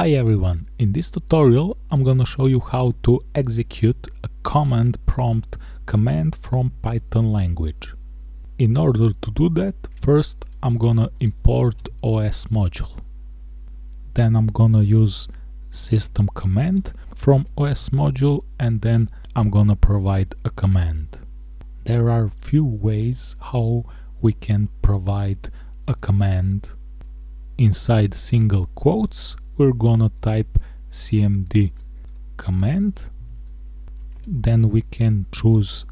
Hi everyone, in this tutorial I'm gonna show you how to execute a command prompt command from Python language. In order to do that, first I'm gonna import OS module. Then I'm gonna use system command from OS module and then I'm gonna provide a command. There are few ways how we can provide a command inside single quotes we're gonna type cmd command. Then we can choose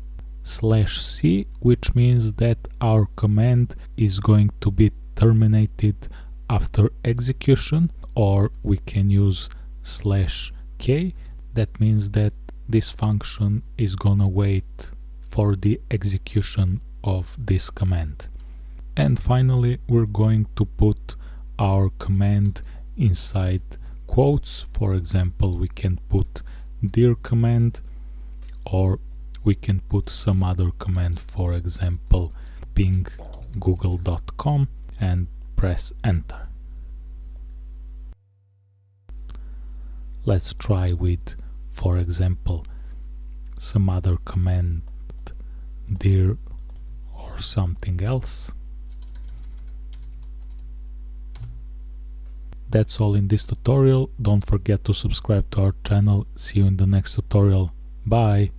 slash c which means that our command is going to be terminated after execution or we can use slash k. That means that this function is gonna wait for the execution of this command. And finally we're going to put our command inside quotes. For example we can put dir command or we can put some other command for example ping google.com and press enter. Let's try with for example some other command dir or something else That's all in this tutorial. Don't forget to subscribe to our channel. See you in the next tutorial. Bye!